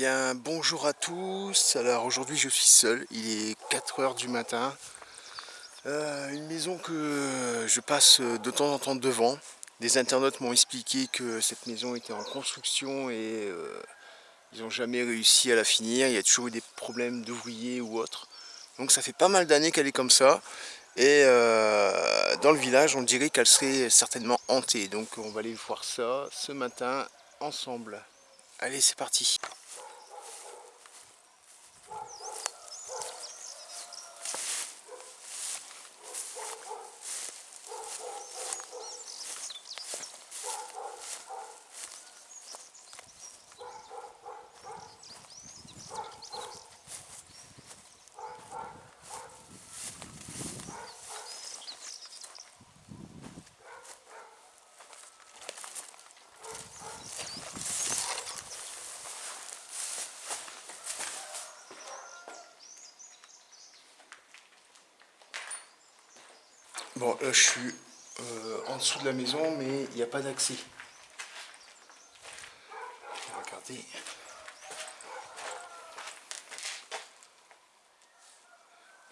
Bien bonjour à tous, alors aujourd'hui je suis seul, il est 4h du matin. Euh, Une maison que je passe de temps en temps devant. Des internautes m'ont expliqué que cette maison était en construction et euh, ils n'ont jamais réussi à la finir. Il y a toujours eu des problèmes d'ouvriers ou autres. Donc ça fait pas mal d'années qu'elle est comme ça. Et euh, dans le village on dirait qu'elle serait certainement hantée. Donc on va aller voir ça ce matin ensemble. Allez c'est parti Bon, là je suis euh, en dessous de la maison, mais il n'y a pas d'accès. Regardez.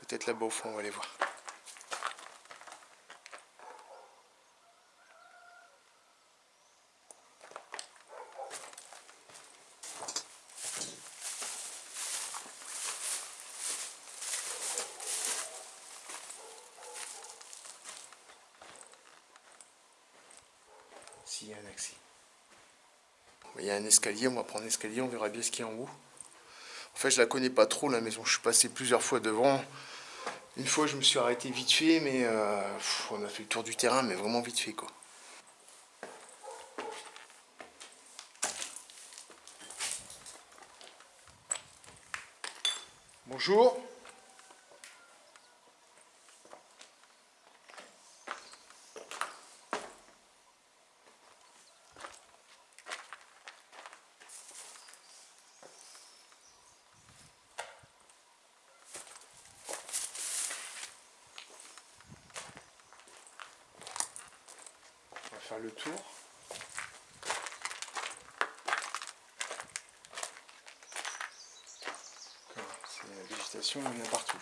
Peut-être là-bas au fond, on va aller voir. s'il y a un accès. Il y a un escalier, on va prendre l'escalier, on verra bien ce qu'il y a en haut. En fait, je la connais pas trop la maison, je suis passé plusieurs fois devant. Une fois, je me suis arrêté vite fait, mais euh, on a fait le tour du terrain, mais vraiment vite fait quoi. Bonjour. faire le tour. C'est la partout.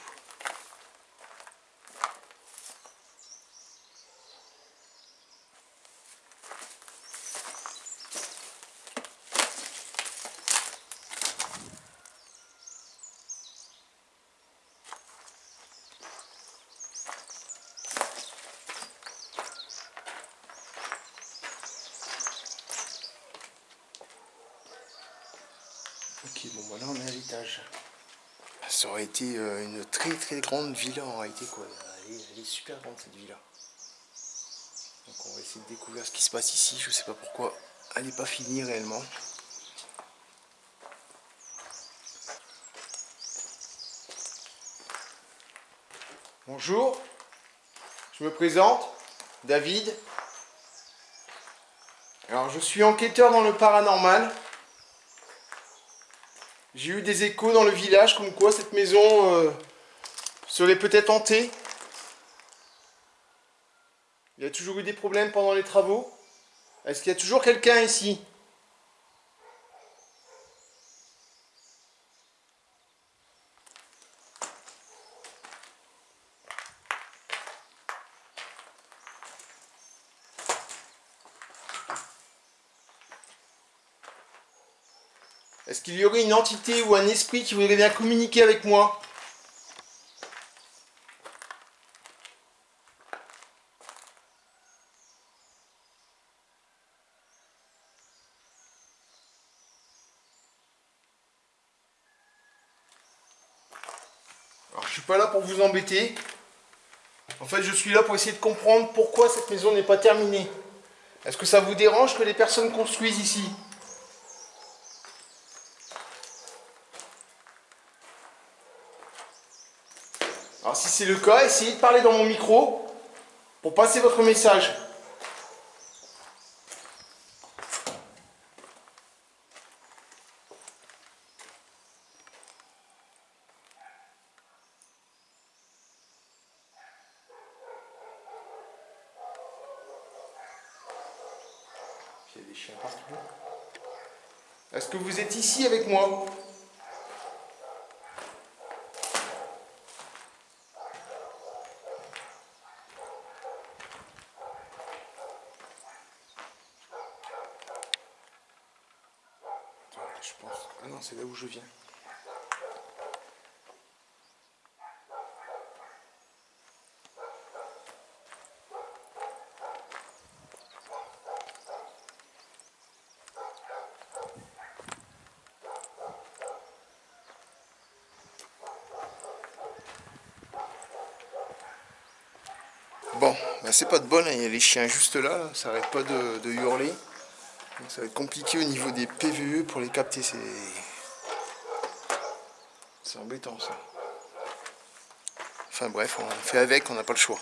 Ok, bon voilà, on est à. Ça aurait été euh, une très très grande villa en réalité quoi. Elle est, super grande cette villa. Donc on va essayer de découvrir ce qui se passe ici. Je sais pas pourquoi elle n'est pas finie réellement. Bonjour, je me présente, David. Alors je suis enquêteur dans le paranormal. J'ai eu des échos dans le village comme quoi cette maison euh, serait peut-être hantée. Il y a toujours eu des problèmes pendant les travaux. Est-ce qu'il y a toujours quelqu'un ici? Une entité ou un esprit qui voudrait bien communiquer avec moi Alors, je suis pas là pour vous embêter. En fait, je suis là pour essayer de comprendre pourquoi cette maison n'est pas terminée. Est-ce que ça vous dérange que les personnes construisent ici Alors si c'est le cas, essayez de parler dans mon micro pour passer votre message. Il y a des chiens partout. Est-ce que vous êtes ici avec moi je pense. Ah non, c'est là où je viens. Bon, bah c'est pas de bol, hein. il y a les chiens juste là, ça arrête pas de, hurler. Ça va être compliqué au niveau des PVE pour les capter, c'est... C'est embêtant ça. Enfin bref, on fait avec, on n'a pas le choix.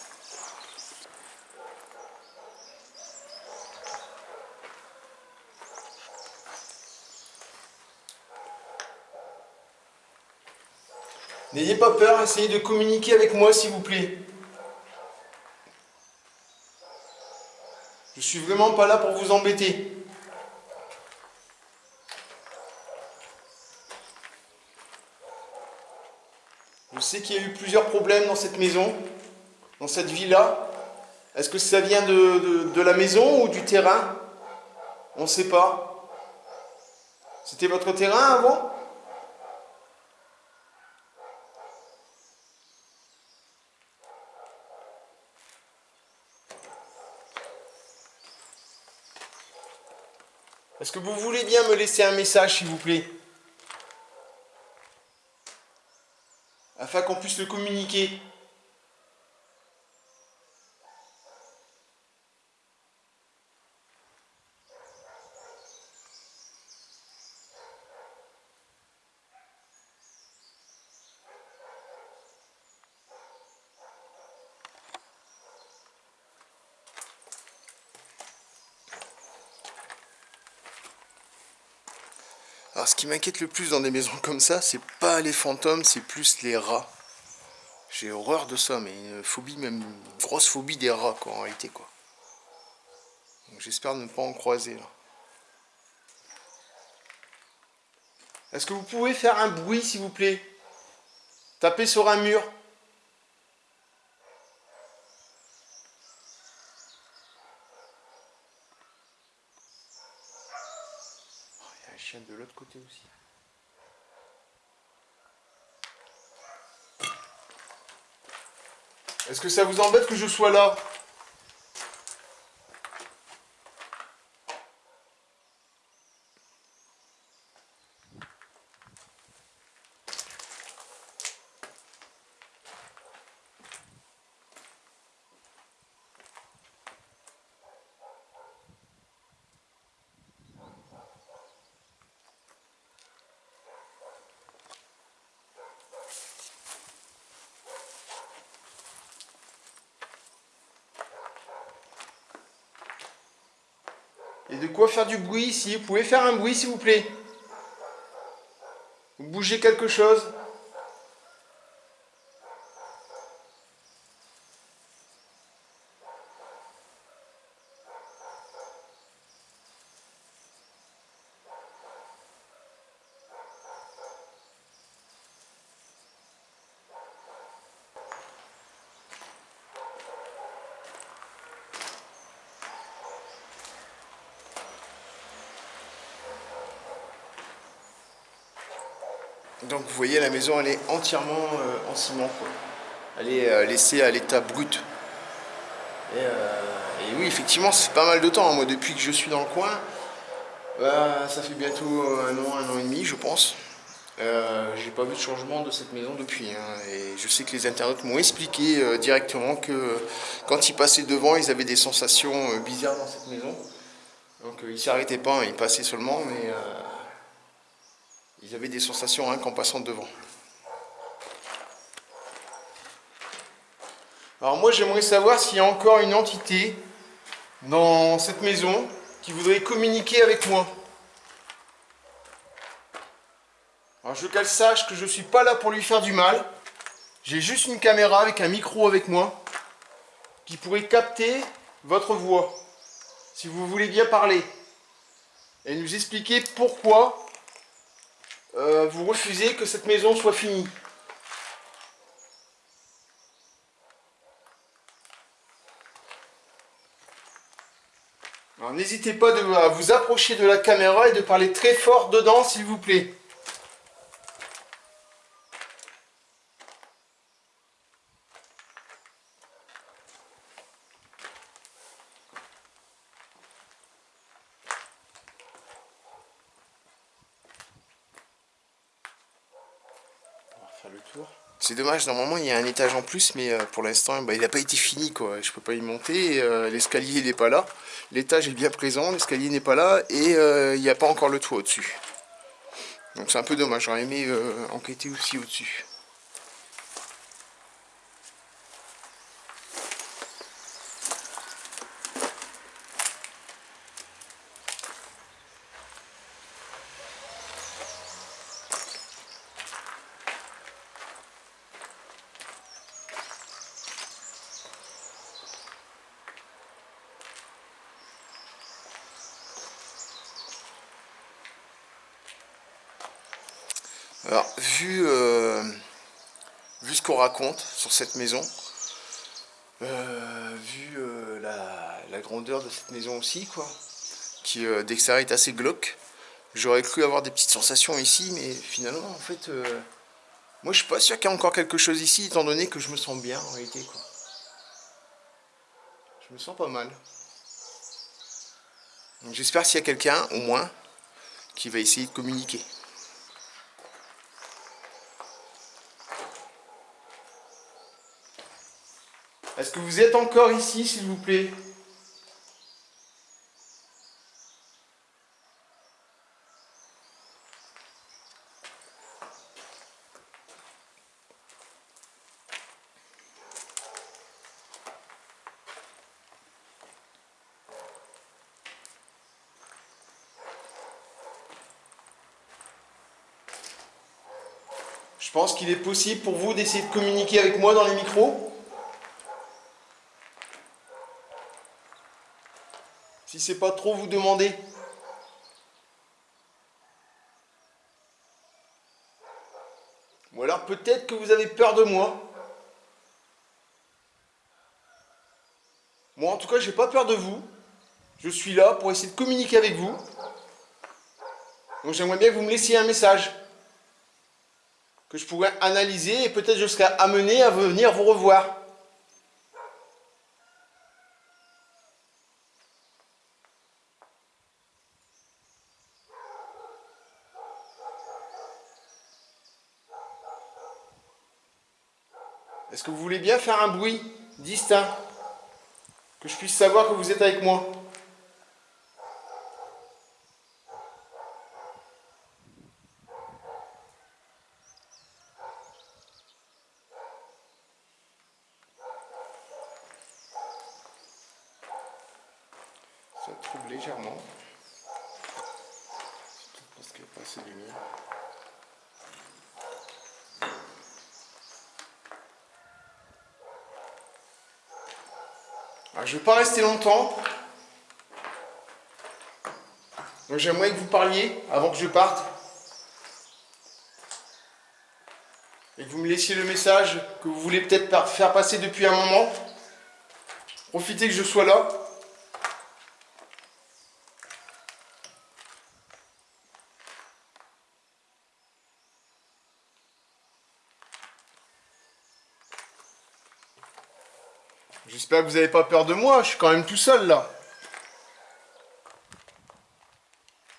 N'ayez pas peur, essayez de communiquer avec moi s'il vous plaît. Je suis vraiment pas là pour vous embêter. Je sais qu'il y a eu plusieurs problèmes dans cette maison, dans cette villa. Est-ce que ça vient de, la maison ou du terrain? On ne sait pas. C'était votre terrain avant? Est-ce que vous voulez bien me laisser un message, s'il vous plaît? Afin qu'on puisse le communiquer. Alors ce qui m'inquiète le plus dans des maisons comme ça, c'est pas les fantômes, c'est plus les rats. J'ai horreur de ça, mais une phobie, même une grosse phobie des rats quoi, en réalité quoi. J'espère ne pas en croiser là. Est-ce que vous pouvez faire un bruit s'il vous plaît? Taper sur un mur de l'autre Est-ce que ça vous embête que je sois là? Et de quoi faire du bruit ici. Vous pouvez faire un bruit s'il vous plaît? Vous bougez quelque chose? Donc vous voyez la maison elle est entièrement euh, en ciment Elle est euh, laissée à l'état brut. Euh, et, oui effectivement c'est pas mal de temps. Moi depuis que je suis dans le coin, bah, ça fait bientôt un an, un an et demi je pense. j'ai pas vu de changement de cette maison depuis. Hein. et je sais que les internautes m'ont expliqué directement que quand ils passaient devant, ils avaient des sensations bizarres dans cette maison. Donc ils s'arrêtaient pas, hein. ils passaient seulement, mais ils avaient des sensations hein, qu'en passant devant. Alors moi j'aimerais savoir s'il y a encore une entité dans cette maison qui voudrait communiquer avec moi. Alors je veux qu'elle sache que je ne suis pas là pour lui faire du mal. J'ai juste une caméra avec un micro avec moi qui pourrait capter votre voix si vous voulez bien parler et nous expliquer pourquoi euh, vous refusez que cette maison soit finie. N'hésitez pas à vous approcher de la caméra et de parler très fort dedans, s'il vous plaît. C'est dommage, normalement il y a un étage en plus, mais euh, pour l'instant bah, il n'a pas été fini quoi. Je peux pas y monter, euh, l'escalier n'est pas là. L'étage est bien présent, l'escalier n'est pas là et euh, il n'y a pas encore le toit au-dessus. Donc c'est un peu dommage, j'aurais aimé enquêter aussi au-dessus. Alors, vu, euh, vu ce qu'on raconte sur cette maison, euh, vu euh, la, grandeur de cette maison aussi, quoi, qui d'extérieur est assez glauque, j'aurais cru avoir des petites sensations ici, mais finalement, en fait, moi je suis pas sûr qu'il y ait encore quelque chose ici, étant donné que je me sens bien en réalité, quoi. Je me sens pas mal. J'espère s'il y a quelqu'un, au moins, qui va essayer de communiquer. Est-ce que vous êtes encore ici, s'il vous plaît Je pense qu'il est possible pour vous d'essayer de communiquer avec moi dans les micros. Si c'est pas trop vous demander. Ou alors peut-être que vous avez peur de moi. Moi en tout cas j'ai pas peur de vous. Je suis là pour essayer de communiquer avec vous. Donc j'aimerais bien que vous me laissiez un message. Que je pourrais analyser et peut-être je serai amené à venir vous revoir. Bien faire un bruit. Distinct Que je puisse savoir que vous êtes avec moi Ça trouble légèrement. Parce qu'il n'y a pas assez de lumière. Je ne vais pas rester longtemps. Donc j'aimerais que vous parliez avant que je parte. Et que vous me laissiez le message que vous voulez peut-être faire passer depuis un moment. Profitez que je sois là. Que vous n'avez pas peur de moi, je suis quand même tout seul là.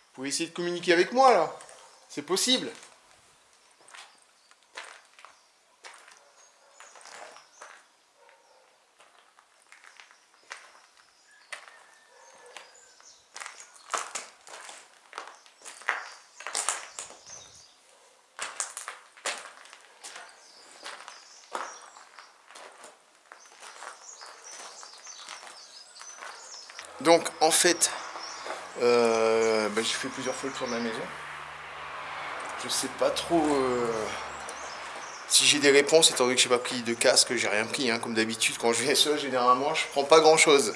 Vous pouvez essayer de communiquer avec moi là. C'est possible. Donc en fait, euh, bah, j'ai fait plusieurs fois le tour de la maison. Je sais pas trop euh, si j'ai des réponses, étant donné que j'ai pas pris de casque, j'ai rien pris. Hein, comme d'habitude, quand je viens seul, généralement, je prends pas grand chose.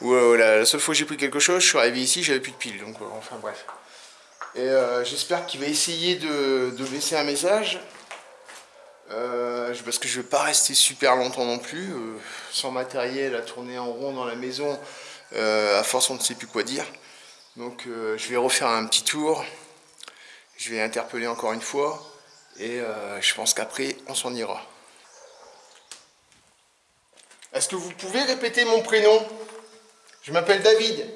Ou euh, la, seule fois que j'ai pris quelque chose, je suis arrivé ici, j'avais plus de piles. Donc enfin bref. Et j'espère qu'il va essayer de, laisser un message. Parce que je ne vais pas rester super longtemps non plus. Sans matériel, à tourner en rond dans la maison, à force on ne sait plus quoi dire. Donc je vais refaire un petit tour. Je vais interpeller encore une fois. Et je pense qu'après, on s'en ira. Est-ce que vous pouvez répéter mon prénom? Je m'appelle David.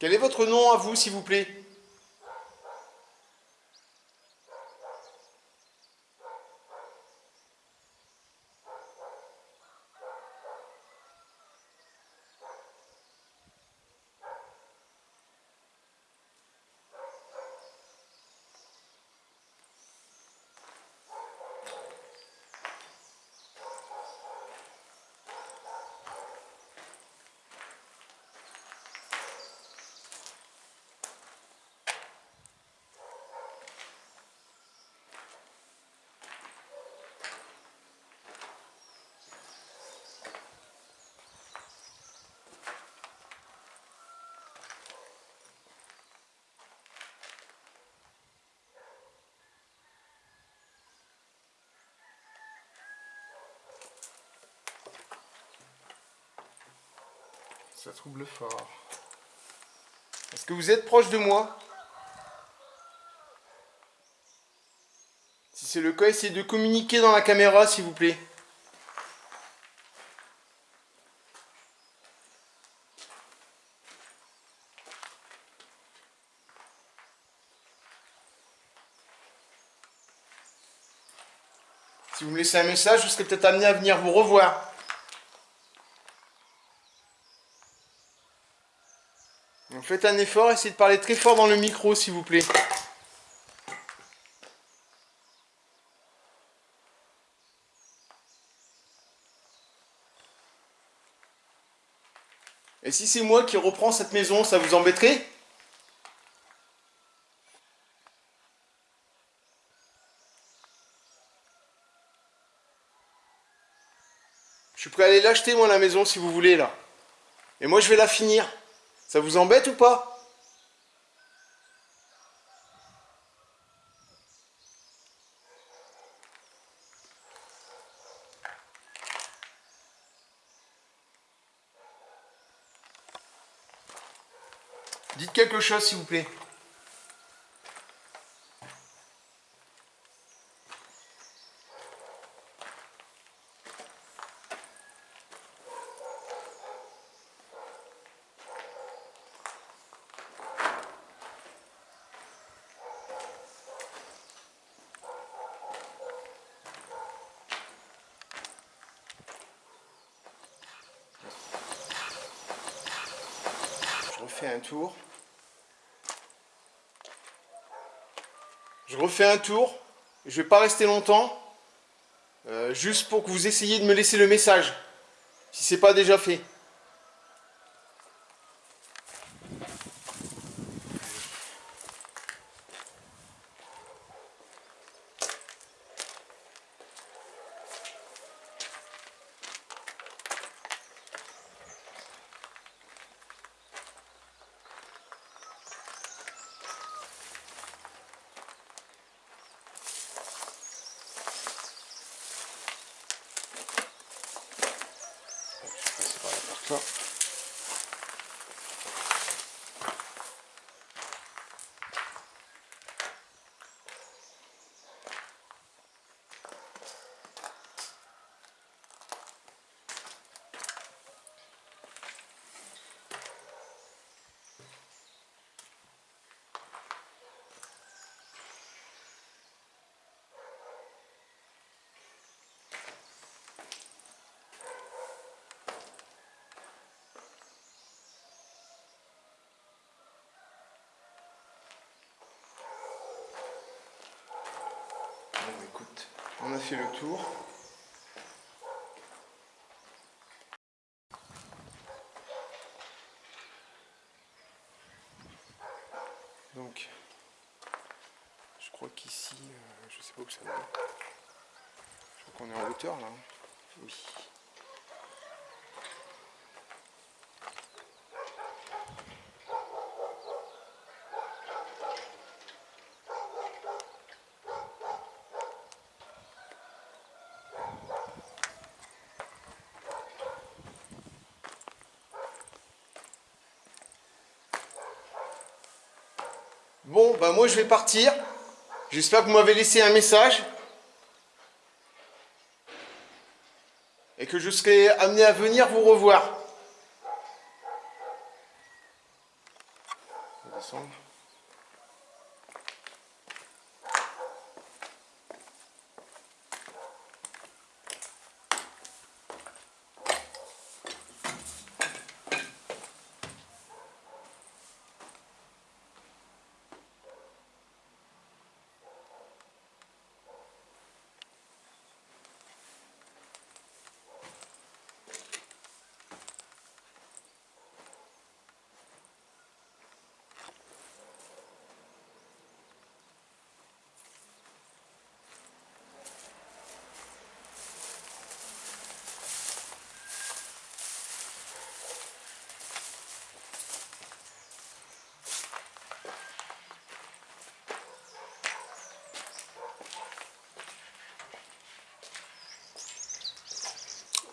Quel est votre à vous, s'il vous plaît Ça trouble fort. Est-ce que vous êtes proche de moi? Si c'est le cas, essayez de communiquer dans la caméra, s'il vous plaît. Si vous me laissez un message, je serai peut-être amené à venir vous revoir. Faites un effort, essayez de parler très fort dans le micro, s'il vous plaît. Et si c'est moi qui reprends cette maison, ça vous embêterait? Je suis prêt à aller l'acheter, moi, la maison, si vous voulez, là. Et moi, je vais la finir. Ça vous embête ou pas? Dites quelque chose s'il vous plaît. Un tour. Je refais un tour. Je vais pas rester longtemps. Euh, juste pour que vous essayiez de me laisser le message. Si c'est pas déjà fait. pas. On a fait le tour. crois qu'ici, euh, je sais pas où ça va. Je crois qu'on est en hauteur là. Oui. Bon, bah moi je vais partir. J'espère que vous m'avez laissé un message. Et que je serai amené à venir vous revoir.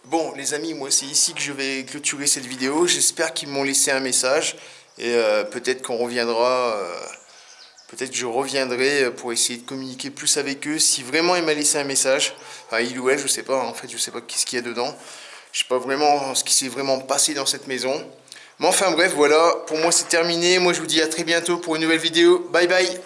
Bon les amis, moi c'est ici que je vais clôturer cette vidéo. J'espère qu'ils m'ont laissé un message. Et euh, peut-être qu'on reviendra, euh, peut-être que je reviendrai pour essayer de communiquer plus avec eux. Si vraiment il m'a laissé un message, enfin il ou elle, je sais pas, en fait je sais pas qu'est-ce qu'il y a dedans. Je sais pas vraiment ce qui s'est vraiment passé dans cette maison. Mais enfin bref, voilà, pour moi c'est terminé. Moi je vous dis à très bientôt pour une nouvelle vidéo. Bye bye